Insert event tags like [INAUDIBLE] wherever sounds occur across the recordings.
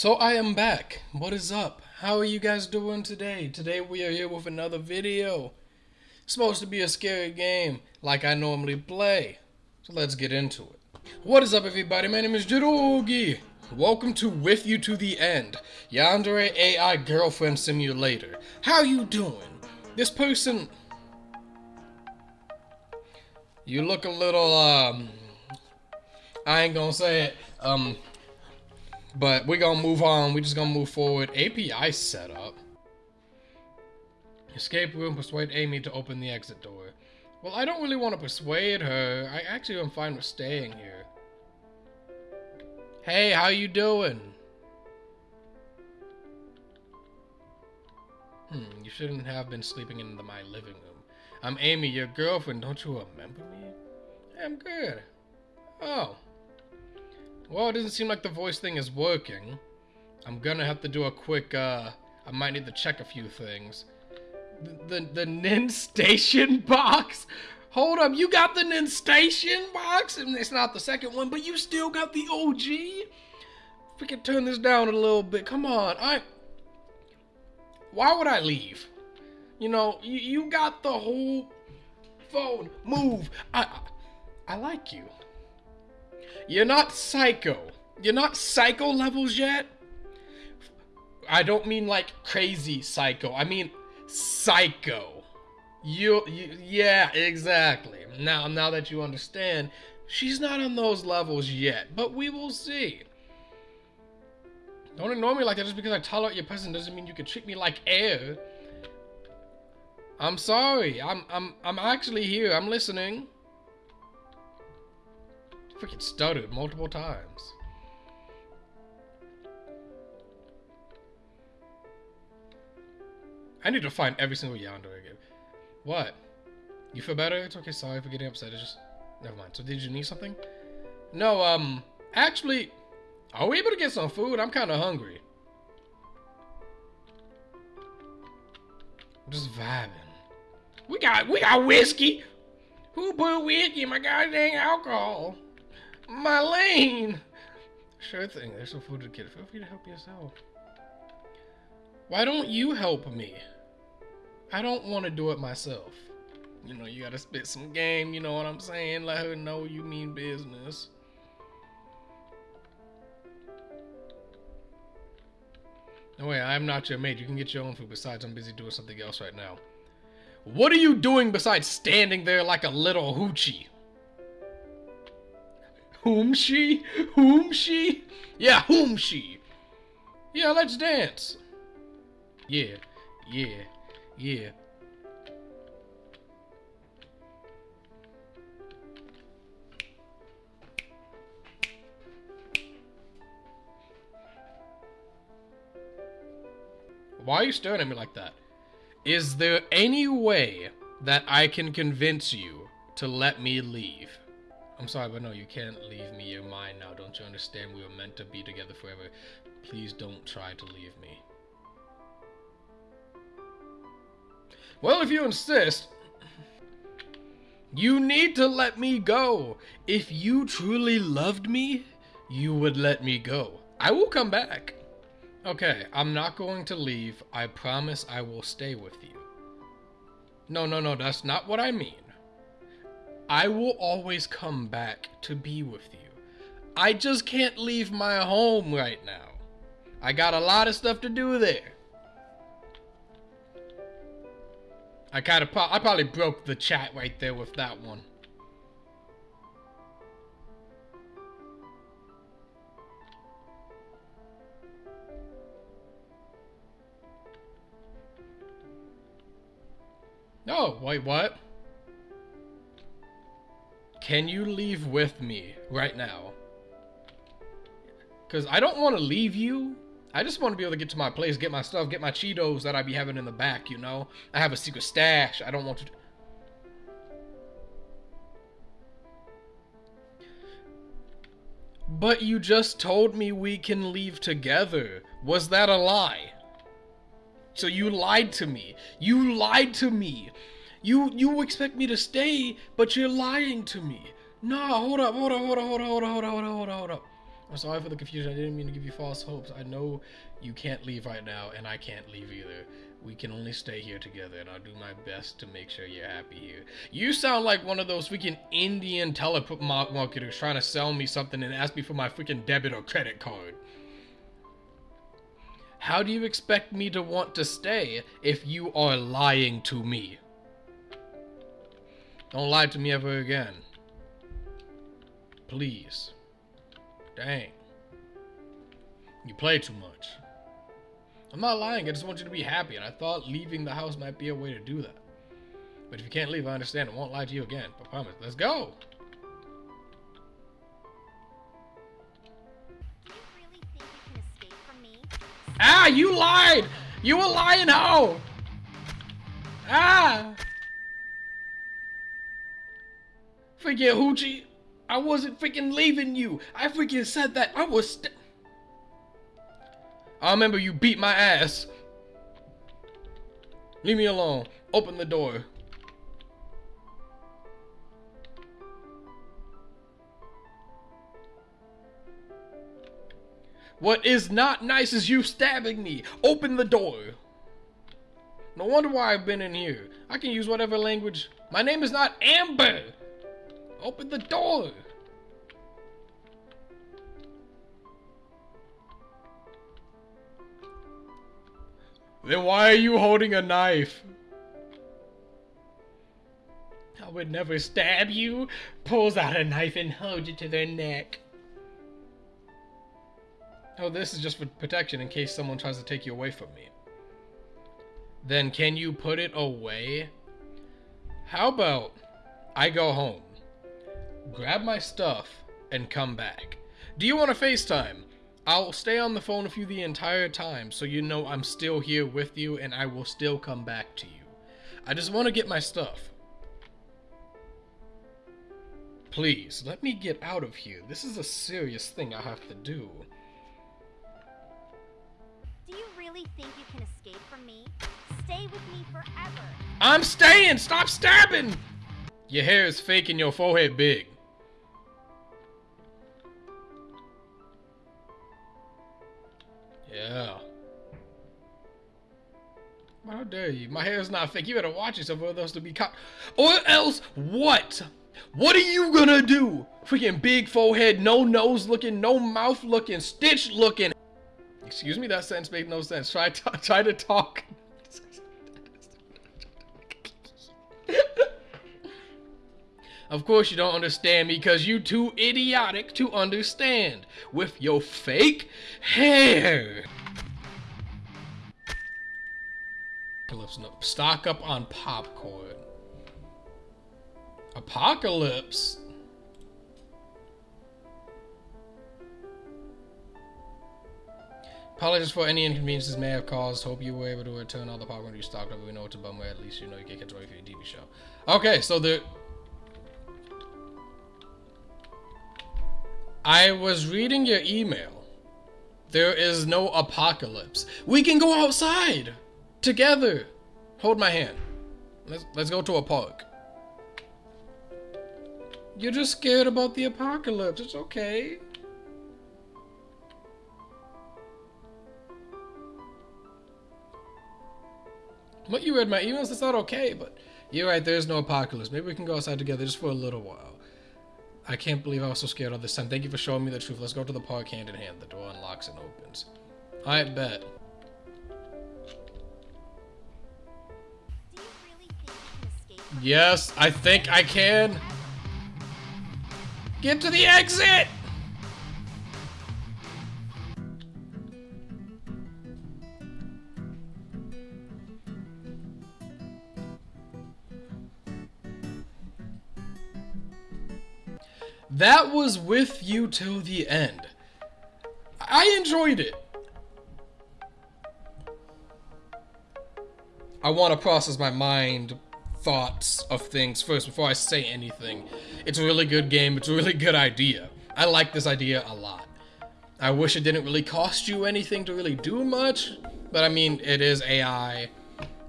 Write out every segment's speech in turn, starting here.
So I am back. What is up? How are you guys doing today? Today we are here with another video. It's supposed to be a scary game like I normally play. So let's get into it. What is up everybody? My name is Jirogi. Welcome to With You to the End, Yandere AI Girlfriend Simulator. How you doing? This person... You look a little, um... I ain't gonna say it. Um, but we're gonna move on. We're just gonna move forward. API setup. Escape room. Persuade Amy to open the exit door. Well, I don't really want to persuade her. I actually am fine with staying here. Hey, how you doing? Hmm, you shouldn't have been sleeping in the, my living room. I'm Amy, your girlfriend. Don't you remember me? I'm good. Oh. Well, it doesn't seem like the voice thing is working. I'm gonna have to do a quick, uh, I might need to check a few things. The, the, the Nin Station [LAUGHS] box? Hold up, you got the Nin Station box? And it's not the second one, but you still got the OG? If we can turn this down a little bit, come on. I. Why would I leave? You know, you, you got the whole phone. Move. I, I, I like you. You're not psycho. You're not psycho levels yet. I don't mean like crazy psycho. I mean psycho. You, you yeah, exactly. Now, now that you understand, she's not on those levels yet, but we will see. Don't ignore me like that just because I tolerate your presence doesn't mean you can treat me like air. I'm sorry. I'm I'm I'm actually here. I'm listening. Freaking stuttered multiple times. I need to find every single Yandere again. What? You feel better? It's okay, sorry for getting upset. It's just... Never mind. So did you need something? No, um... Actually... Are we able to get some food? I'm kind of hungry. I'm just vibing. We got... We got whiskey! Who put whiskey in my goddamn alcohol? Marlene! Sure thing, there's some food to get. Feel free to help yourself. Why don't you help me? I don't want to do it myself. You know, you gotta spit some game, you know what I'm saying? Let her know you mean business. No way, I'm not your mate. You can get your own food. Besides, I'm busy doing something else right now. What are you doing besides standing there like a little hoochie? Whom she? Whom she? Yeah, whom she? Yeah, let's dance. Yeah, yeah, yeah. Why are you staring at me like that? Is there any way that I can convince you to let me leave? I'm sorry, but no, you can't leave me. You're mine now. Don't you understand? We were meant to be together forever. Please don't try to leave me. Well, if you insist, you need to let me go. If you truly loved me, you would let me go. I will come back. Okay, I'm not going to leave. I promise I will stay with you. No, no, no, that's not what I mean. I will always come back to be with you. I just can't leave my home right now. I got a lot of stuff to do there. I kind of, I probably broke the chat right there with that one. No, wait, what? Can you leave with me right now? Because I don't want to leave you. I just want to be able to get to my place, get my stuff, get my Cheetos that I be having in the back, you know? I have a secret stash. I don't want to... But you just told me we can leave together. Was that a lie? So you lied to me. You lied to me. You you expect me to stay, but you're lying to me. No, hold up, hold up, hold up, hold up, hold up, hold up, hold up, hold up, hold up. I'm sorry for the confusion. I didn't mean to give you false hopes. I know you can't leave right now, and I can't leave either. We can only stay here together, and I'll do my best to make sure you're happy here. You sound like one of those freaking Indian telemarketers trying to sell me something and ask me for my freaking debit or credit card. How do you expect me to want to stay if you are lying to me? Don't lie to me ever again. Please. Dang. You play too much. I'm not lying, I just want you to be happy, and I thought leaving the house might be a way to do that. But if you can't leave, I understand. I won't lie to you again. I promise. Let's go! ah, you lied! You were lying how? Ah! Forget Hoochie. I wasn't freaking leaving you. I freaking said that. I was. I remember you beat my ass. Leave me alone. Open the door. What is not nice is you stabbing me. Open the door. No wonder why I've been in here. I can use whatever language. My name is not Amber. Open the door! Then why are you holding a knife? I would never stab you. Pulls out a knife and holds it to their neck. Oh, this is just for protection in case someone tries to take you away from me. Then can you put it away? How about I go home? Grab my stuff, and come back. Do you want to FaceTime? I'll stay on the phone with you the entire time so you know I'm still here with you and I will still come back to you. I just want to get my stuff. Please, let me get out of here. This is a serious thing I have to do. Do you really think you can escape from me? Stay with me forever. I'm staying! Stop stabbing! Your hair is fake and your forehead big. Dare you? My hair is not fake. You better watch yourself or else to be caught. Or else what? What are you gonna do? Freaking big forehead, no nose looking, no mouth looking, stitch looking. Excuse me, that sentence made no sense. Try, [LAUGHS] try to talk. Of course you don't understand me because you too idiotic to understand. With your fake hair. Stock up on popcorn. Apocalypse? Apologies for any inconveniences may have caused. Hope you were able to return all the popcorn you stocked up. We know it's a bummer. At least you know you get control for your TV show. Okay, so the I was reading your email. There is no apocalypse. We can go outside together. Hold my hand. Let's let's go to a park. You're just scared about the apocalypse. It's okay. What you read my emails? That's not okay, but you're right. There's no apocalypse. Maybe we can go outside together just for a little while. I can't believe I was so scared all this time. Thank you for showing me the truth. Let's go to the park hand in hand. The door unlocks and opens. I bet. Yes, I think I can. Get to the exit! that was with you till the end. I enjoyed it. I want to process my mind thoughts of things first before I say anything. It's a really good game. It's a really good idea. I like this idea a lot. I wish it didn't really cost you anything to really do much, but I mean, it is AI,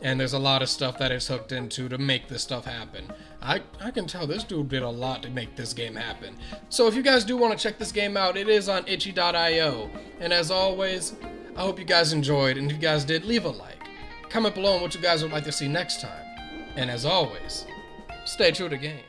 and there's a lot of stuff that it's hooked into to make this stuff happen. I, I can tell this dude did a lot to make this game happen. So if you guys do want to check this game out, it is on itchy.io. And as always, I hope you guys enjoyed, and if you guys did, leave a like. Comment below on what you guys would like to see next time. And as always, stay true to game.